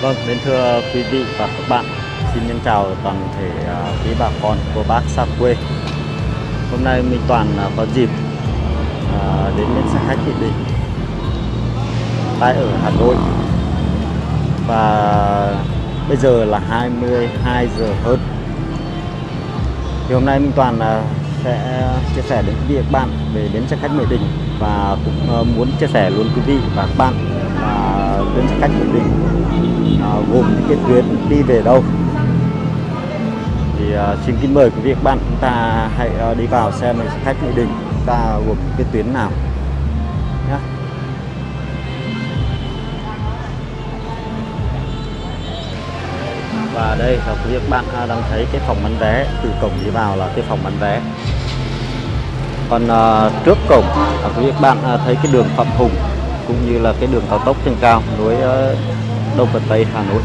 Vâng, đến thưa quý vị và các bạn Xin nhân chào toàn thể à, quý bà con cô bác xa quê. Hôm nay Minh Toàn à, có dịp à, đến bến xe khách Thị Đình tại ở Hà Nội. Và bây giờ là 22 giờ hơn. Thì hôm nay Minh Toàn sẽ chia sẻ đến quý vị và các bạn về bến xe khách Mỹ Đình Và cũng muốn chia sẻ luôn quý vị và các bạn tuyến xe khách Mỹ Đình à, gồm những cái tuyến đi về đâu. Thì à, xin kính mời quý vị các bạn chúng ta hãy à, đi vào xem xe khách Mỹ Đình chúng ta gồm những cái tuyến nào. Nhé và đây là quý vị các bạn à, đang thấy cái phòng bán vé. Từ cổng đi vào là cái phòng bán vé. Còn à, trước cổng là quý vị các bạn à, thấy cái đường Phạm Hùng cũng như là cái đường cao tốc trên cao nối ờ, Đông và Tây, Hà Nội.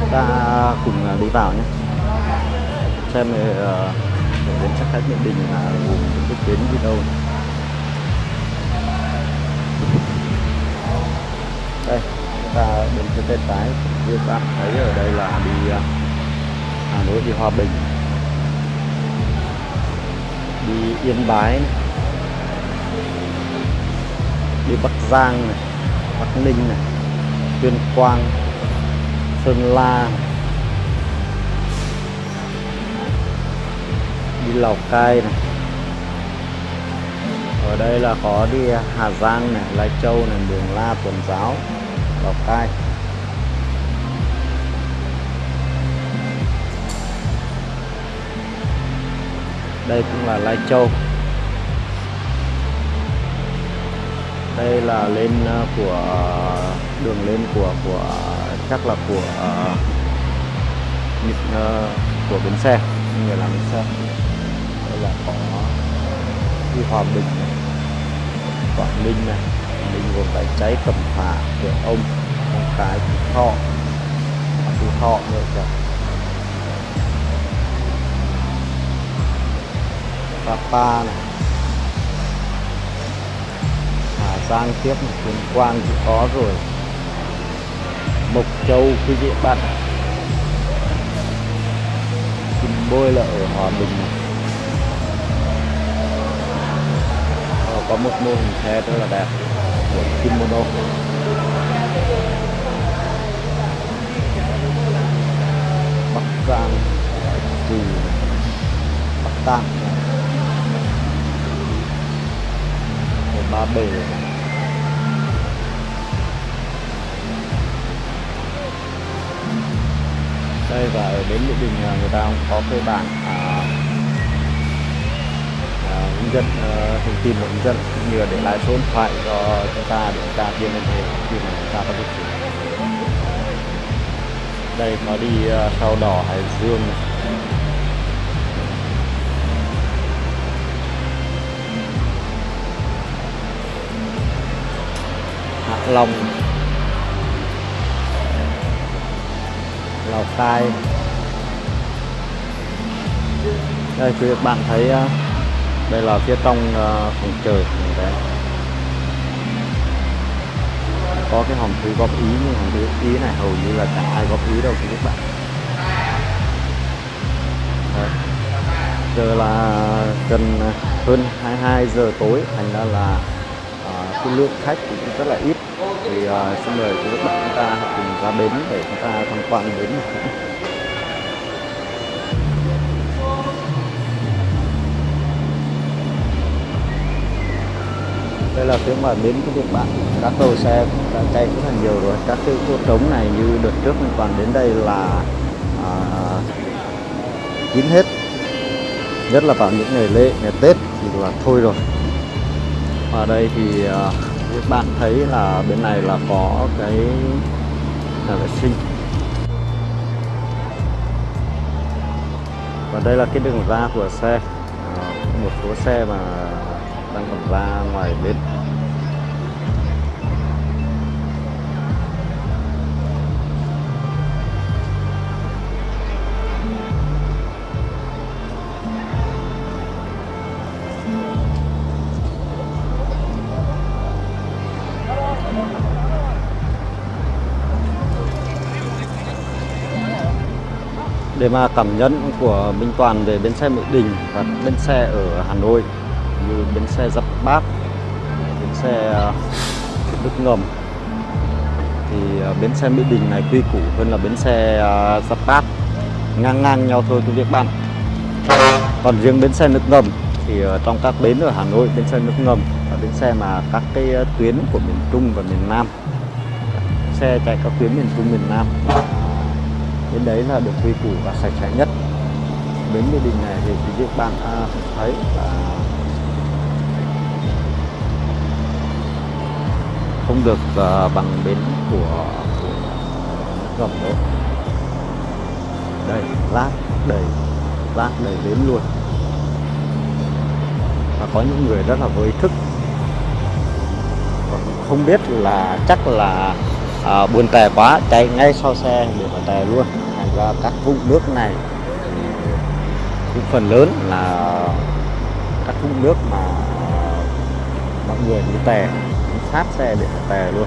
Chúng ta cùng ờ, đi vào nhé. Xem ờ, để đến chắc khách nhận Đình là gồm cái tuyến đi đâu. Đây chúng ta đến trên tay trái như các bạn thấy ở đây là đi Hà Nội, đi Hòa Bình. Yên Bái này. đi Bắc Giang này, Bắc Ninh này, Tuyên Quang, Sơn La, đi Lào Cai này ở đây là có đi Hà Giang này, Lai Châu này Mường La, Tuần Giáo, Lào Cai đây cũng là Lai Châu. Đây là lên ờ, của đường lên của của chắc là của uh, của bến xe. Người làm bến xe. Đây là có đi Hòa Bình này, Quảng Ninh này Ninh gồm cái cháy Cẩm Phả Cửa Ông Cái Phú Thọ Phú Thọ nữa kìa. Sapa này. Hà Giang tiếp này Tuyên Quang thì có rồi. Mộc Châu quý vị bạn Kim Bôi là ở Hòa Bình này. Ờ, có một mô hình xe rất là đẹp của Kimono. Bắc Giang Trì Bắc Tạng ba bể. Đây và ở bến Mỹ Đình à, người ta cũng có cái bảng à, à, hướng dẫn à, thông tin hướng dẫn như là để lại số điện thoại cho chúng ta để chúng ta liên hệ khi mà chúng ta có việc đây có đi ờ, à, sau đỏ Hải Dương này. Long. Lào Cai. Đây quý các bạn thấy ờ, đây là phía trong ờ, phòng chờ đấy. Có cái hòm thư góp ý nhưng hòm thư ý này hầu như là chẳng ai góp ý đâu quý các bạn. Đấy. giờ là gần hơn 22 giờ tối thành ra là uh, cái lượng khách cũng rất là ít thì uh, xin mời quý các bạn chúng ta cùng ra bến để chúng ta tham quan bến đây là phía ngoài bến của Việt Bạn. Các tàu xe đã chạy rất là nhiều rồi. Các cái chỗ trống này như đợt trước mình toàn đến đây là à, kín hết. Nhất là vào những ngày lễ ngày Tết thì là thôi rồi. Ở đây thì à, các bạn thấy là bên này là có cái nhà vệ sinh. Và đây là cái đường ra của xe. Ờ, một số xe mà đang còn ra ngoài bến. Để mà cảm nhận của Minh Toàn về bến xe Mỹ Đình và bến xe ở Hà Nội như bến xe Giáp Bát, bến xe à, Đức Ngầm. Thì à, bến xe Mỹ Đình này quy củ hơn là bến xe à, Giáp Bát. Ngang ngang nhau thôi quý vị các bạn. Còn riêng bến xe nước ngầm thì trong các bến ở Hà Nội bến xe nước ngầm là bến xe mà các cái tuyến của miền Trung và miền Nam xe chạy các tuyến miền Trung miền Nam đến đấy là được quy củ và sạch sẽ nhất. Bến Mỹ Đình này thì quý vị bạn à, thấy là không được à, bằng bến của, của ngầm đó. đây lát đầy lát đầy bến luôn. Và có những người rất là vô ý thức. Không biết là chắc là à, buồn tè quá chạy ngay sau xe để mà tè luôn. Thành ra các vũng nước này cũng phần lớn là các vũng nước mà mọi người đi tè sát xe để tè luôn.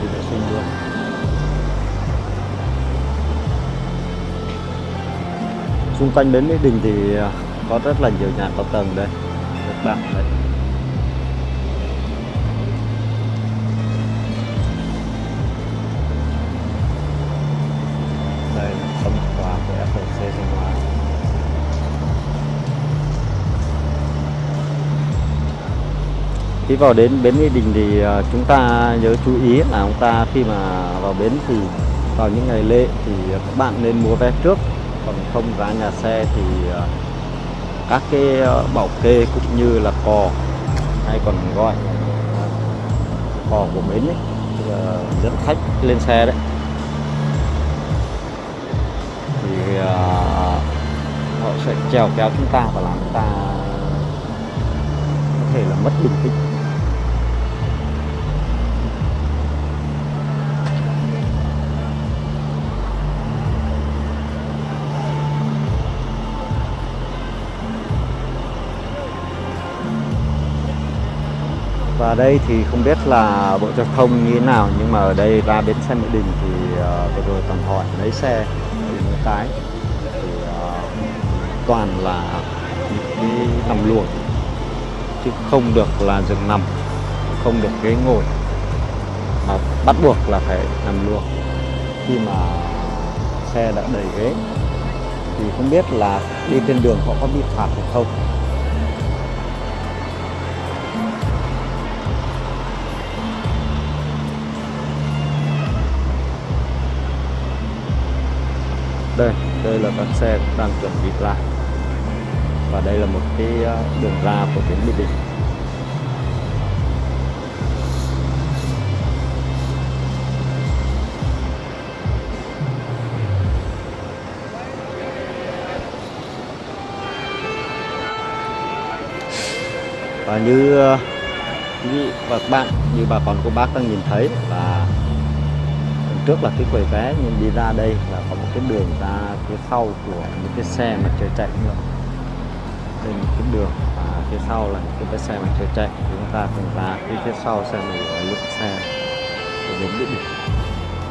Thì vệ sinh luôn. Xung quanh đến Mỹ Đình thì ờ, có rất là nhiều nhà cao tầng đây các bạn đây khi vào đến bến Mỹ Đình thì à, chúng ta nhớ chú ý là chúng ta khi mà vào bến thì vào những ngày lễ thì các bạn nên mua vé trước. Còn không giá nhà xe thì à, các cái à, bảo kê cũng như là cò hay còn gọi cò của bến ấy dẫn khách lên xe đấy. Thì họ sẽ trèo kéo chúng ta và làm chúng ta mất bình tĩnh. Và đây thì không biết là bộ giao thông như thế nào nhưng mà ở đây ra bến xe mỹ đình thì uh, vừa rồi toàn hỏi lấy xe thì mới tái thì uh, toàn là những cái nằm luồng chứ không được là giường nằm, không được ghế ngồi. Mà bắt buộc là phải nằm luôn. Khi mà xe đã đầy ghế, thì không biết là đi trên đường họ có bị phạt hay không. Đây đây là các xe đang chuẩn bị lại và đây là một cái ờ, đường ra của tuyến Mỹ Đình. Và như ờ, quý vị và các bạn, như bà con cô bác đang nhìn thấy là trước là cái quầy vé, nhưng đi ra đây là có một cái đường ra phía sau của những cái xe mà trời chạy nữa đây một cái đường và phía sau là những cái xe mà chưa chạy. Chúng ta cùng ra phía phía sau xe này lượng xe để đến địa điểm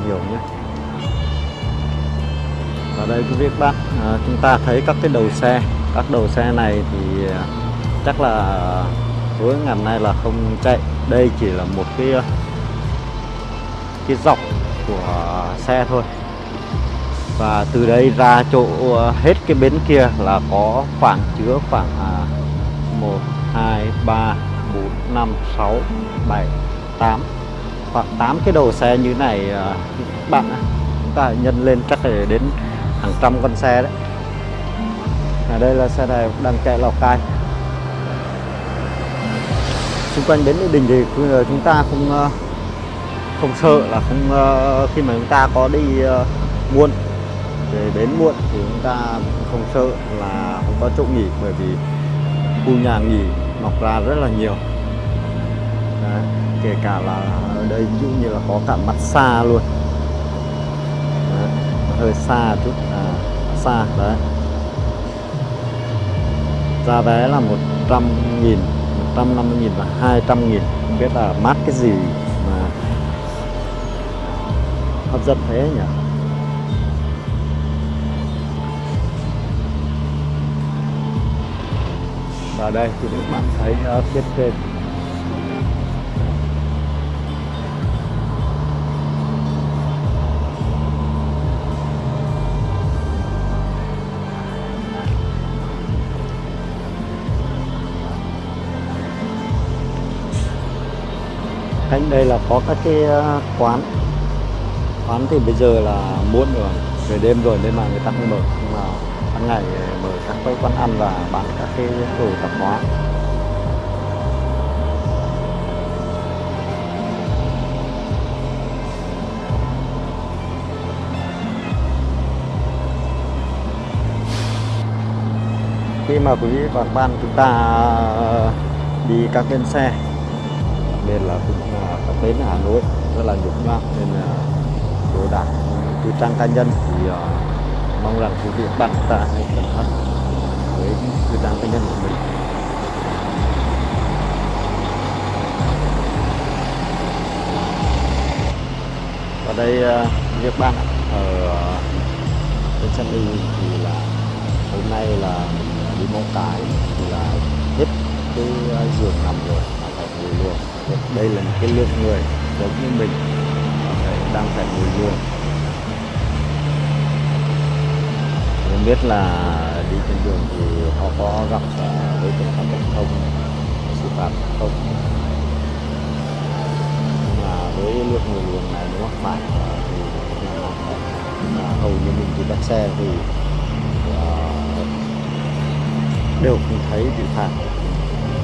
nhiều nhé. Và đây quý vị các bạn à, chúng ta thấy các cái đầu xe. Các đầu xe này thì à, chắc là cuối ngày nay là không chạy. Đây chỉ là một cái à, cái dọc của xe thôi và từ đây ra chỗ ờ, hết cái bến kia là có khoảng chứa khoảng à, 1 2 3 4 5 6 7 8 khoảng 8 cái đầu xe như này à, bạn chúng ta nhân lên chắc là đến hàng trăm con xe đấy. Ở đây là xe này đang chạy Lào Cai. Xung quanh bến Mỹ Đình thì ờ, chúng ta không không sợ là không khi mà chúng ta có đi uh, muộn về bến muộn thì chúng ta không sợ là không có chỗ nghỉ bởi vì khu nhà nghỉ mọc ra rất là nhiều. Đấy, kể cả là ở đây ví dụ như là có cả mặt xa luôn. Đấy, hơi xa chút à, xa đấy. Giá vé là 100 nghìn 150 nghìn và 200 nghìn. Không biết là mát cái gì mà hấp dẫn thế nhỉ? Và đây thì các bạn thấy ờ, ở phía trên. Cạnh đây là có các cái ờ, quán. Quán thì bây giờ là muộn rồi, về đêm rồi nên mà người ta không mở. Nhưng mà ban ngày ờ, mở các cái quán ăn và bán các cái đồ tạp hóa. Khi mà quý vị và các bạn chúng ta ờ, đi các bến xe nên là cũng ờ, các bến Hà Nội rất là nhục nhã nên là đồ đạc tư trang cá nhân thì uh, mong rằng quý vị bạn tạ ta hãy cẩn thận với tư trang cá nhân của mình. Ở đây à, việc bạn ở bên sân đi thì là hôm nay là mình đi mong cái thì là hết cái à, giường nằm rồi mà phải ngồi luôn. Đây là một cái lượng người giống như mình à, đang phải ngồi luôn. Không biết là đi trên đường thì họ có gặp với tượng sát giao thông xử phạt không nhưng mà với lượng người luồng này nếu mắc phải thì là hầu như mình đi bắt xe thì uh, đều không thấy bị phạt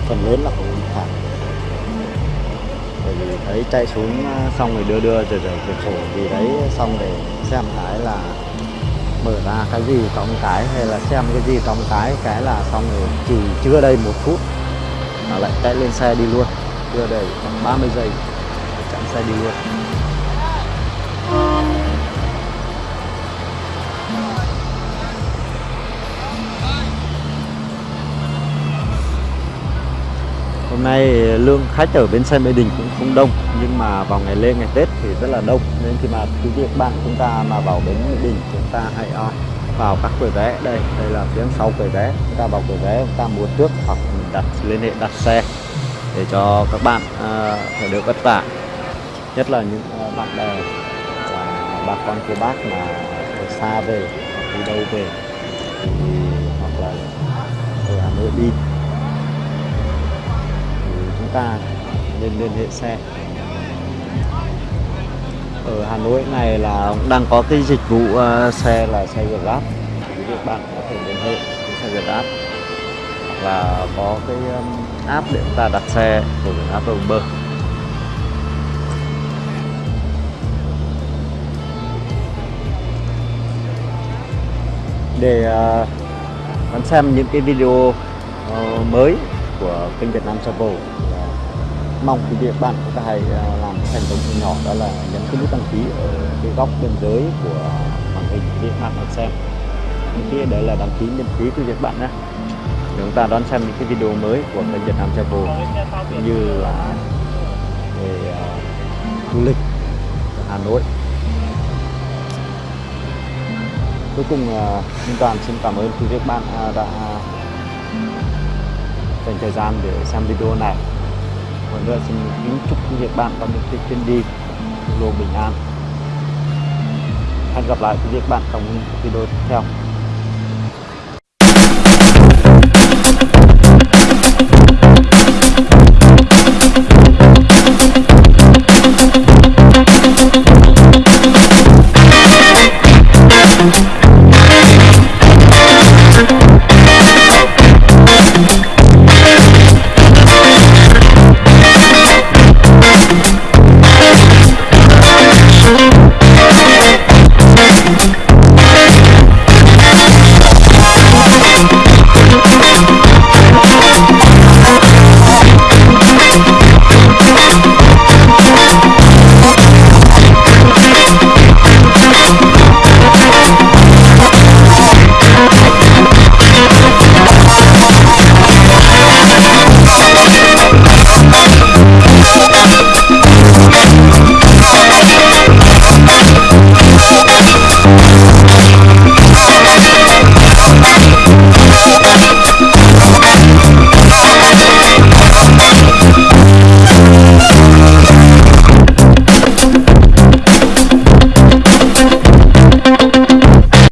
phần lớn là không bị phạt bởi vì thấy chạy xuống xong rồi đưa đưa rồi rồi cửa sổ thì đấy xong để xem cái là mở ra cái gì trong cái hay là xem cái gì trong cái cái là xong rồi chỉ chưa đây một phút là lại chạy lên xe đi luôn. Chưa đầy khoảng 30 giây chặn xe đi luôn. Hôm nay lượng khách ở bến xe Mỹ Đình cũng không đông nhưng mà vào ngày lễ ngày Tết thì rất là đông. Nên khi mà quý vị các bạn chúng ta mà vào bến Mỹ Đình chúng ta hãy ờ, vào các quầy vé. Đây đây là phía sau quầy vé. Chúng ta vào quầy vé chúng ta mua trước hoặc mình đặt liên hệ đặt xe để cho các bạn uh, được vất vả. Nhất là những uh, bạn bè và bà con cô bác mà ở xa về đi đâu về thì, hoặc là ở Hà Nội đi ta nên liên hệ xe. Ở Hà Nội này là đang có cái dịch vụ uh, xe là xe Grab. Quý vị bạn có thể liên hệ với xe Grab hoặc là có cái um, app để chúng ta đặt xe của Grab và Uber để uh, xem những cái video uh, mới của kênh Việt Nam Travel mong quý vị bạn chúng ta hãy làm thành công nhỏ đó là nhấn cái nút đăng ký ở cái góc bên dưới của màn hình để bạn đón xem. Những cái đấy là đăng ký miễn phí của việt bạn nhé. Chúng ta đón xem những cái video mới của kênh Việt Nam Travel cũng như là về uh, du lịch ở Hà Nội. Cuối cùng uh, Minh Toàn xin cảm ơn quý vị bạn uh, đã dành thời gian để xem video này một nữa xin kính chúc quý vị bạn có những cái chuyến đi luôn bình an. Hẹn gặp lại quý vị bạn trong video tiếp theo.